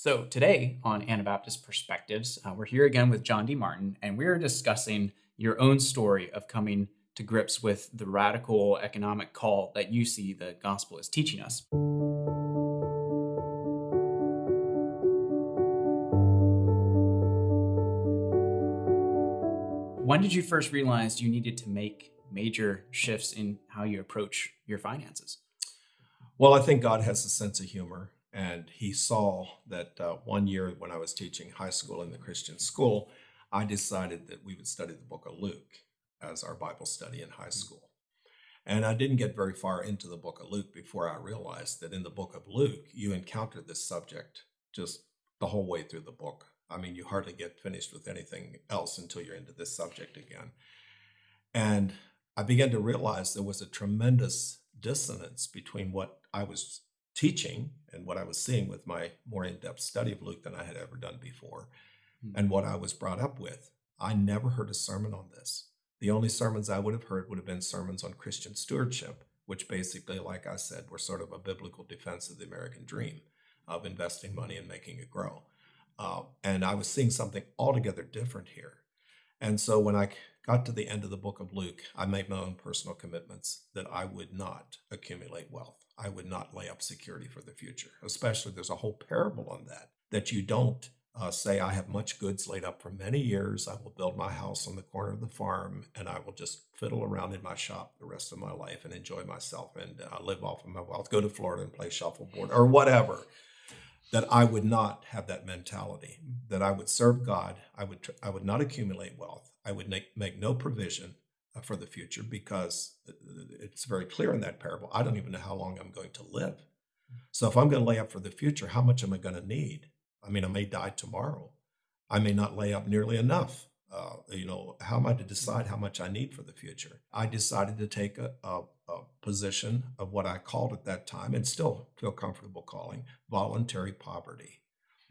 So, today on Anabaptist Perspectives, uh, we're here again with John D. Martin, and we're discussing your own story of coming to grips with the radical economic call that you see the gospel is teaching us. When did you first realize you needed to make major shifts in how you approach your finances? Well, I think God has a sense of humor and he saw that uh, one year when I was teaching high school in the Christian school, I decided that we would study the book of Luke as our Bible study in high mm. school. And I didn't get very far into the book of Luke before I realized that in the book of Luke, you encounter this subject just the whole way through the book. I mean, you hardly get finished with anything else until you're into this subject again. And I began to realize there was a tremendous dissonance between what I was teaching and what I was seeing with my more in depth study of Luke than I had ever done before, mm-hmm. and what I was brought up with. I never heard a sermon on this. The only sermons I would have heard would have been sermons on Christian stewardship, which basically, like I said, were sort of a biblical defense of the American dream of investing money and making it grow. Uh, and I was seeing something altogether different here. And so when I got to the end of the book of Luke, I made my own personal commitments that I would not accumulate wealth. I would not lay up security for the future. Especially, there's a whole parable on that, that you don't uh, say, I have much goods laid up for many years. I will build my house on the corner of the farm and I will just fiddle around in my shop the rest of my life and enjoy myself and uh, live off of my wealth, go to Florida and play shuffleboard or whatever. That I would not have that mentality, that I would serve God, I would, tr- I would not accumulate wealth, I would make, make no provision for the future because it's very clear in that parable. I don't even know how long I'm going to live. So if I'm going to lay up for the future, how much am I going to need? I mean, I may die tomorrow. I may not lay up nearly enough. Uh, you know, how am I to decide how much I need for the future? I decided to take a, a, a position of what I called at that time and still feel comfortable calling voluntary poverty.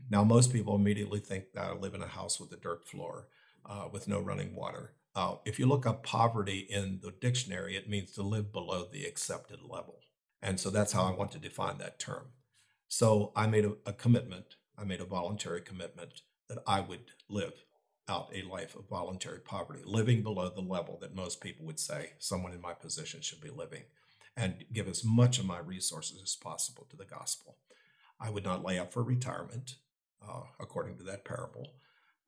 Now, most people immediately think that I live in a house with a dirt floor uh, with no running water. Uh, if you look up poverty in the dictionary, it means to live below the accepted level. And so that's how I want to define that term. So I made a, a commitment, I made a voluntary commitment that I would live out a life of voluntary poverty, living below the level that most people would say someone in my position should be living, and give as much of my resources as possible to the gospel. I would not lay up for retirement, uh, according to that parable.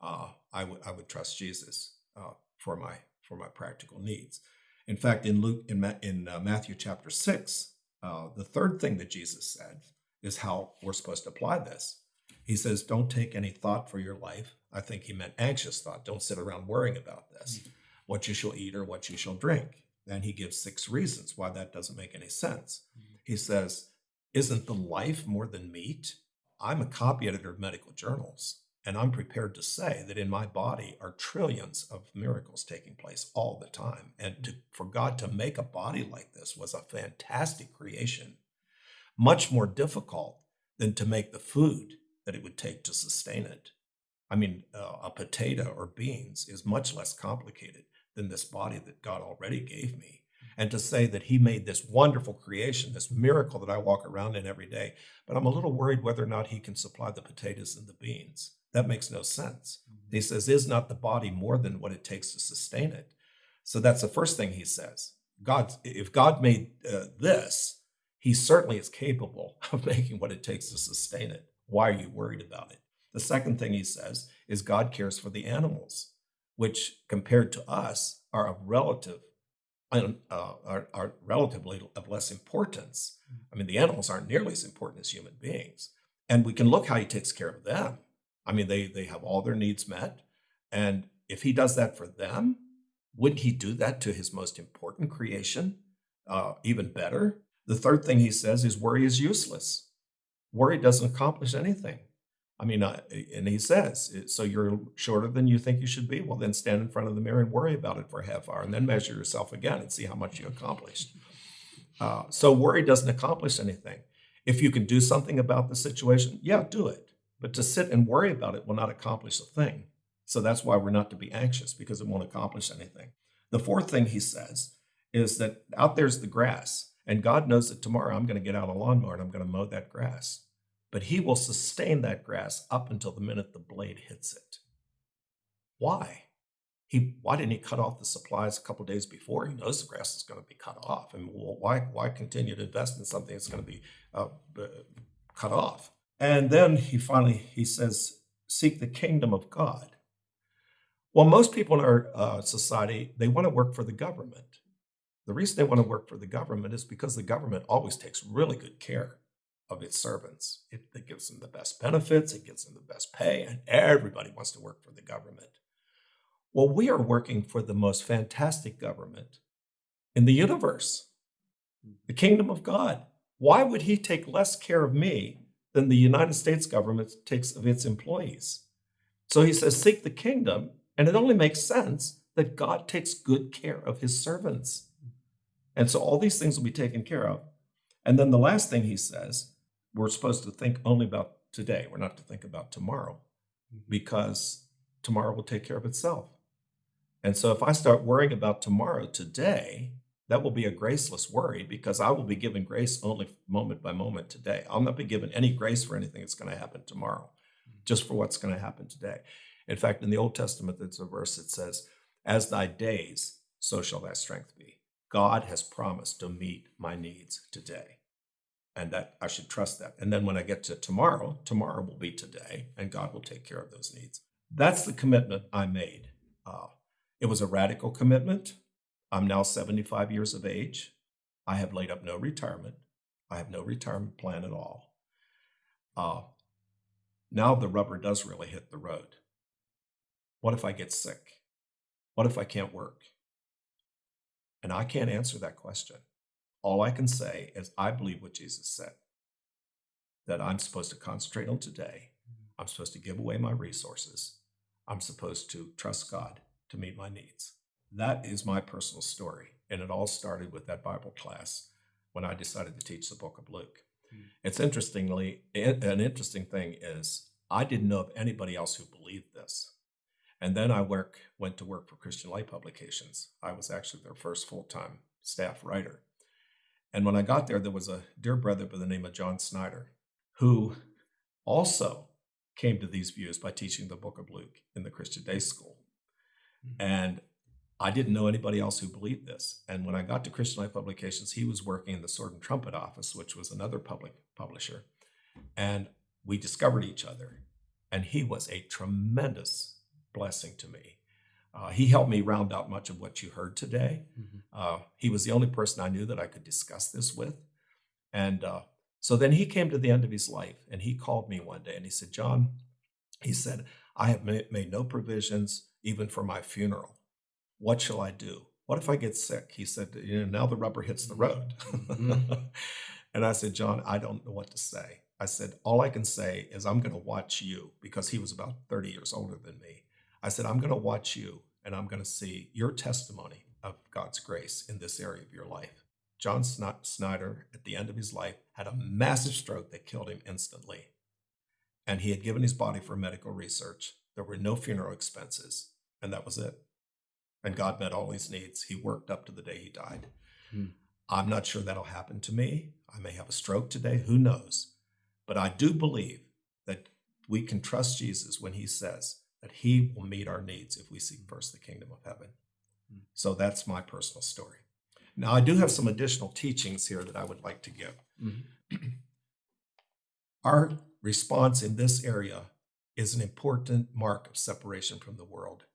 Uh, I would I would trust Jesus. Uh, for my for my practical needs. In fact, in Luke in, Ma- in uh, Matthew chapter six, uh, the third thing that Jesus said is how we're supposed to apply this. He says, "Don't take any thought for your life." I think he meant anxious thought. Don't sit around worrying about this, mm-hmm. what you shall eat or what you shall drink. Then he gives six reasons why that doesn't make any sense. Mm-hmm. He says, "Isn't the life more than meat?" I'm a copy editor of medical journals. And I'm prepared to say that in my body are trillions of miracles taking place all the time. And to, for God to make a body like this was a fantastic creation, much more difficult than to make the food that it would take to sustain it. I mean, uh, a potato or beans is much less complicated than this body that God already gave me. And to say that He made this wonderful creation, this miracle that I walk around in every day, but I'm a little worried whether or not He can supply the potatoes and the beans. That makes no sense. Mm-hmm. He says, Is not the body more than what it takes to sustain it? So that's the first thing he says. God, if God made uh, this, he certainly is capable of making what it takes to sustain it. Why are you worried about it? The second thing he says is God cares for the animals, which compared to us are of relative uh, are, are relatively of less importance. Mm-hmm. I mean, the animals aren't nearly as important as human beings. And we can look how he takes care of them. I mean, they they have all their needs met, and if he does that for them, wouldn't he do that to his most important creation uh, even better? The third thing he says is worry is useless. Worry doesn't accomplish anything. I mean, uh, and he says, so you're shorter than you think you should be? Well, then stand in front of the mirror and worry about it for a half hour and then measure yourself again and see how much you accomplished. Uh, so worry doesn't accomplish anything. If you can do something about the situation, yeah, do it. But to sit and worry about it will not accomplish a thing. So that's why we're not to be anxious because it won't accomplish anything. The fourth thing he says is that out there's the grass, and God knows that tomorrow I'm going to get out a lawnmower and I'm going to mow that grass. but he will sustain that grass up until the minute the blade hits it. Why? He, why didn't he cut off the supplies a couple days before? He knows the grass is going to be cut off. And why, why continue to invest in something that's going to be uh, cut off? And then he finally he says, "Seek the kingdom of God." Well, most people in our uh, society they want to work for the government. The reason they want to work for the government is because the government always takes really good care of its servants. It, it gives them the best benefits, it gives them the best pay, and everybody wants to work for the government. Well, we are working for the most fantastic government in the universe, the kingdom of God. Why would he take less care of me than the United States government takes of its employees? So he says, Seek the kingdom, and it only makes sense that God takes good care of his servants. And so all these things will be taken care of. And then the last thing he says we're supposed to think only about today. We're not to think about tomorrow mm-hmm. because tomorrow will take care of itself. And so if I start worrying about tomorrow today, that will be a graceless worry because I will be given grace only moment by moment today. I'll not be given any grace for anything that's going to happen tomorrow, mm-hmm. just for what's going to happen today. In fact, in the Old Testament, there's a verse that says, As thy days, so shall thy strength be. God has promised to meet my needs today and that I should trust that. And then when I get to tomorrow, tomorrow will be today, and God will take care of those needs. That's the commitment I made. Uh, it was a radical commitment. I'm now 75 years of age. I have laid up no retirement. I have no retirement plan at all. Uh, now the rubber does really hit the road. What if I get sick? What if I can't work? And I can't answer that question. All I can say is I believe what Jesus said that I'm supposed to concentrate on today. I'm supposed to give away my resources. I'm supposed to trust God to meet my needs. That is my personal story. And it all started with that Bible class when I decided to teach the book of Luke. Mm. It's interestingly, an interesting thing is I didn't know of anybody else who believed this. And then I work, went to work for Christian Light Publications. I was actually their first full time staff writer. And when I got there, there was a dear brother by the name of John Snyder, who also came to these views by teaching the book of Luke in the Christian Day School. Mm-hmm. And I didn't know anybody else who believed this. And when I got to Christian Light Publications, he was working in the Sword and Trumpet office, which was another public publisher. And we discovered each other. And he was a tremendous blessing to me. Uh, he helped me round out much of what you heard today. Mm-hmm. Uh, he was the only person I knew that I could discuss this with. And uh, so then he came to the end of his life and he called me one day and he said, John, he said, I have made no provisions even for my funeral. What shall I do? What if I get sick? He said, you know, now the rubber hits the road. Mm-hmm. and I said, John, I don't know what to say. I said, all I can say is I'm going to watch you because he was about 30 years older than me. I said, I'm going to watch you and I'm going to see your testimony of God's grace in this area of your life. John Snyder, at the end of his life, had a massive stroke that killed him instantly. And he had given his body for medical research. There were no funeral expenses, and that was it. And God met all his needs. He worked up to the day he died. Hmm. I'm not sure that'll happen to me. I may have a stroke today, who knows? But I do believe that we can trust Jesus when he says, that He will meet our needs if we seek first the kingdom of heaven. Hmm. So that's my personal story. Now, I do have some additional teachings here that I would like to give. Mm-hmm. Our response in this area is an important mark of separation from the world.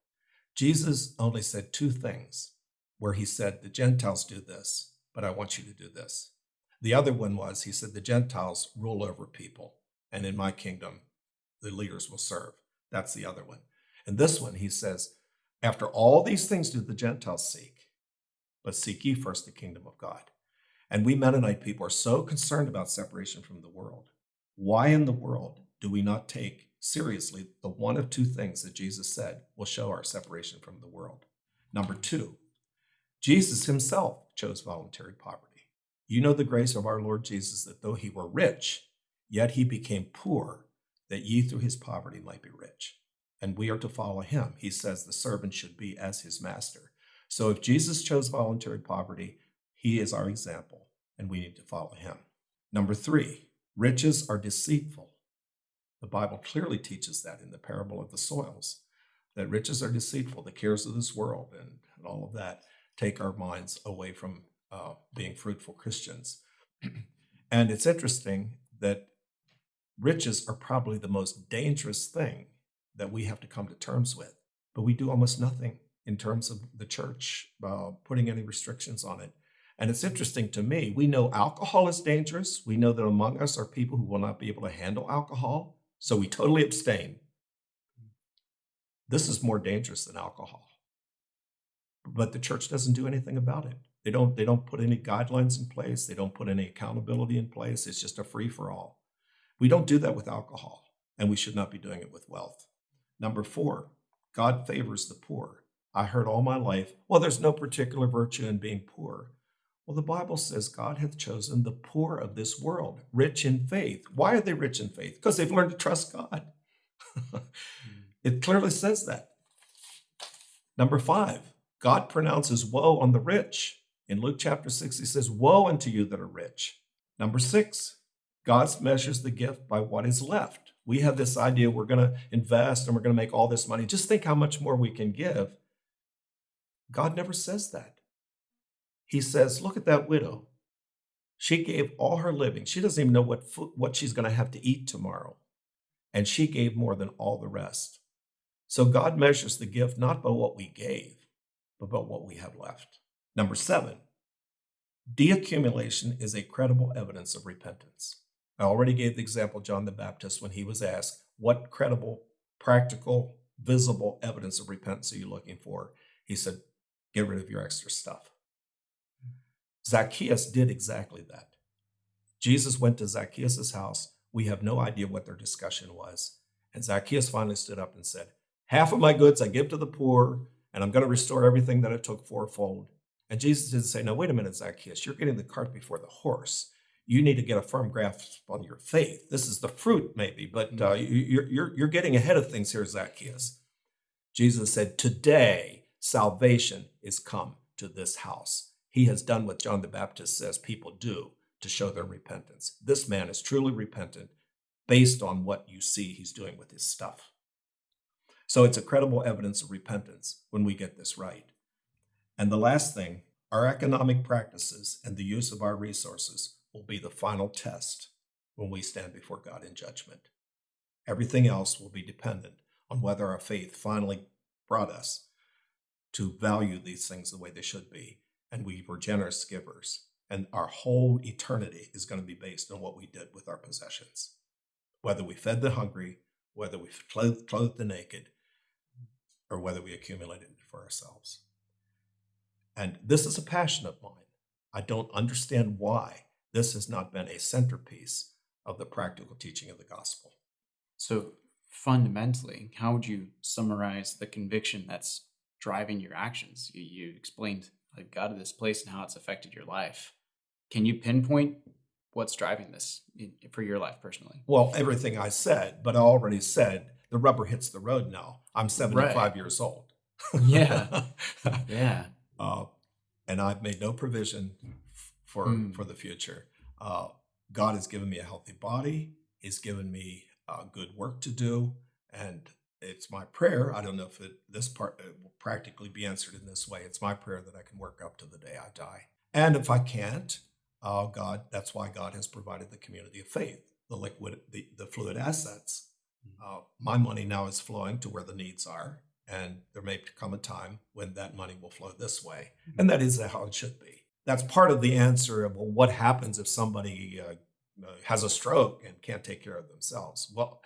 Jesus only said two things where he said, The Gentiles do this, but I want you to do this. The other one was, he said, The Gentiles rule over people, and in my kingdom, the leaders will serve. That's the other one. And this one, he says, after all these things do the Gentiles seek, but seek ye first the kingdom of God. And we Mennonite people are so concerned about separation from the world. Why in the world do we not take seriously the one of two things that Jesus said will show our separation from the world? Number two, Jesus himself chose voluntary poverty. You know the grace of our Lord Jesus that though he were rich, yet he became poor that ye through his poverty might be rich. And we are to follow him. He says the servant should be as his master. So if Jesus chose voluntary poverty, he is our example, and we need to follow him. Number three, Riches are deceitful. The Bible clearly teaches that in the parable of the soils, that riches are deceitful, the cares of this world and, and all of that take our minds away from uh, being fruitful Christians. and it's interesting that riches are probably the most dangerous thing that we have to come to terms with, but we do almost nothing in terms of the church uh, putting any restrictions on it. And it's interesting to me, we know alcohol is dangerous. We know that among us are people who will not be able to handle alcohol, so we totally abstain. This is more dangerous than alcohol. But the church doesn't do anything about it. They don't they don't put any guidelines in place, they don't put any accountability in place. It's just a free for all. We don't do that with alcohol, and we should not be doing it with wealth. Number 4, God favors the poor. I heard all my life, well, there's no particular virtue in being poor. Well, the Bible says God hath chosen the poor of this world, rich in faith. Why are they rich in faith? Because they've learned to trust God. Hmm. it clearly says that. Number five, God pronounces woe on the rich. In Luke chapter 6, he says, Woe unto you that are rich. Number six, God measures the gift by what is left. We have this idea we're going to invest and we're going to make all this money. Just think how much more we can give. God never says that. He says, Look at that widow. She gave all her living. She doesn't even know what, food, what she's going to have to eat tomorrow. And she gave more than all the rest. So God measures the gift not by what we gave, but by what we have left. Number seven, deaccumulation is a credible evidence of repentance. I already gave the example John the Baptist when he was asked, What credible, practical, visible evidence of repentance are you looking for? He said, Get rid of your extra stuff. Zacchaeus did exactly that. Jesus went to Zacchaeus' house. We have no idea what their discussion was. And Zacchaeus finally stood up and said, Half of my goods I give to the poor, and I'm going to restore everything that I took fourfold. And Jesus didn't say, No, wait a minute, Zacchaeus, you're getting the cart before the horse. You need to get a firm grasp on your faith. This is the fruit, maybe, but uh, mm-hmm. you're, you're, you're getting ahead of things here, Zacchaeus. Jesus said, Today salvation is come to this house. He has done what John the Baptist says people do to show their repentance. This man is truly repentant based on what you see he's doing with his stuff. So it's a credible evidence of repentance when we get this right. And the last thing, our economic practices and the use of our resources will be the final test when we stand before God in judgment. Everything else will be dependent on whether our faith finally brought us to value these things the way they should be and we were generous givers. And our whole eternity is going to be based on what we did with our possessions. Whether we fed the hungry, whether we clothed, clothed the naked, or whether we accumulated it for ourselves. And this is a passion of mine. I don't understand why this has not been a centerpiece of the practical teaching of the gospel. So, fundamentally, how would you summarize the conviction that's driving your actions? You, you explained like got to this place and how it's affected your life. Can you pinpoint what's driving this for your life personally? Well, everything I said, but I already said the rubber hits the road now. I'm 75 right. years old. yeah. yeah. Uh, and I've made no provision for mm. for the future. Uh, God has given me a healthy body. He's given me uh, good work to do, and it's my prayer. I don't know if it, this part uh, will practically be answered in this way. It's my prayer that I can work up to the day I die. And if I can't, oh God, that's why God has provided the community of faith, the liquid, the, the fluid assets. Mm-hmm. Uh, my money now is flowing to where the needs are, and there may come a time when that money will flow this way. Mm-hmm. And that is how it should be. That's part of the answer of well, what happens if somebody uh, uh has a stroke and can't take care of themselves? Well,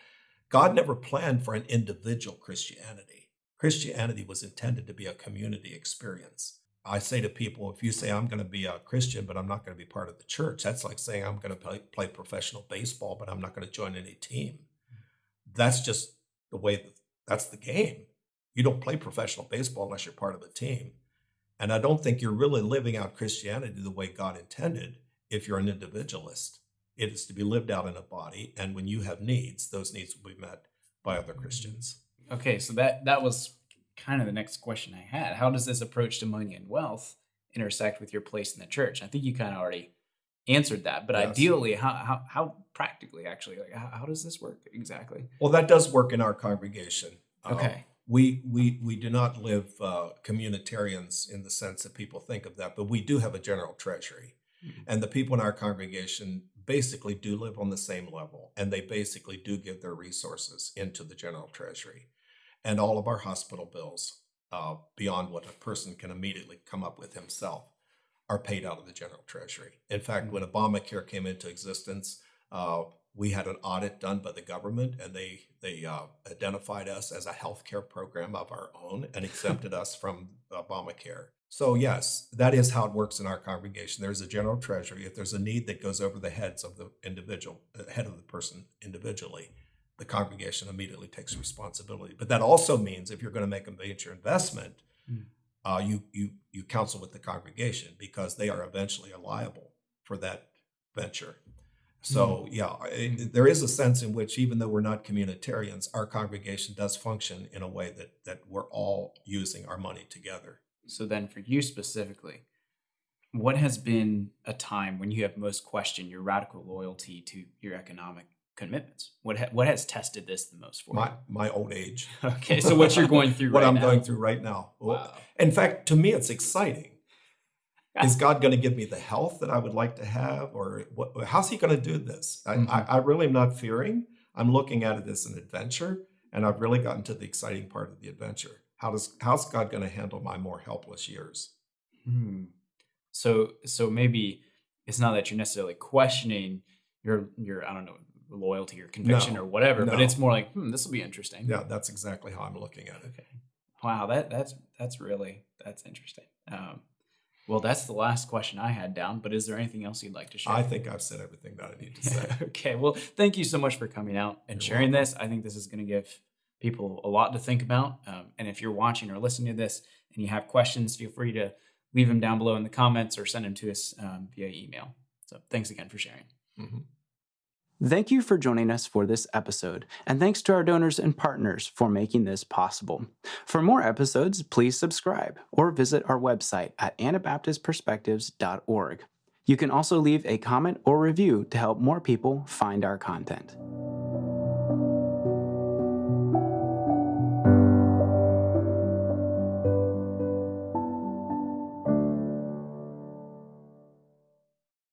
God never planned for an individual Christianity. Christianity was intended to be a community experience. I say to people, if you say, I'm going to be a Christian, but I'm not going to be part of the church, that's like saying, I'm going to play, play professional baseball, but I'm not going to join any team. That's just the way that's the game. You don't play professional baseball unless you're part of a team. And I don't think you're really living out Christianity the way God intended if you're an individualist. It is to be lived out in a body, and when you have needs, those needs will be met by other Christians. Okay, so that that was kind of the next question I had. How does this approach to money and wealth intersect with your place in the church? I think you kind of already answered that, but Yes. ideally, how, how how practically actually, like how, how does this work exactly? Well, that does work in our congregation. Um, Okay. we we we do not live uh, communitarians in the sense that people think of that, but we do have a general treasury, Mhm. and the people in our congregation basically do live on the same level, and they basically do give their resources into the general treasury, and all of our hospital bills, uh, beyond what a person can immediately come up with himself, are paid out of the general treasury. In fact, when Obamacare came into existence, uh, we had an audit done by the government, and they they uh, identified us as a healthcare program of our own and exempted us from Obamacare. So yes, that is how it works in our congregation. There's a general treasury. If there's a need that goes over the heads of the individual, the head of the person individually, the congregation immediately takes responsibility. But that also means if you're going to make a major investment, Mm. uh, you you you counsel with the congregation because they are eventually liable for that venture. So yeah, I- there is a sense in which even though we're not communitarians, our congregation does function in a way that that we're all using our money together. So then, for you specifically, what has been a time when you have most questioned your radical loyalty to your economic commitments? What ha- what has tested this the most for My my old age. Okay, so what you're going through what right I'm now. going through right now. Wow. In fact, to me, it's exciting. Is God going to give me the health that I would like to have, or what, how's He going to do this? I, Mhm. I, I really am not fearing. I'm looking at it as an adventure, and I've really gotten to the exciting part of the adventure. How does how's God going to handle my more helpless years? Hmm. So so maybe it's not that you're necessarily questioning your your I don't know loyalty or conviction No, or whatever, but it's more like hmm, this will be interesting. Yeah, that's exactly how I'm looking at it. Okay. Wow, that that's that's really that's interesting. Um, well, that's the last question I had down. But is there anything else you'd like to share? I think I've said everything that I need to say. okay. Well, thank you so much for coming out and You're sharing this. I think this is going to give people a lot to think about. Um, and if you're watching or listening to this and you have questions, feel free to leave them down below in the comments or send them to us um, via email. So thanks again for sharing. Mhm. Thank you for joining us for this episode, and thanks to our donors and partners for making this possible. For more episodes, please subscribe or visit our website at anabaptistperspectives.org. You can also leave a comment or review to help more people find our content.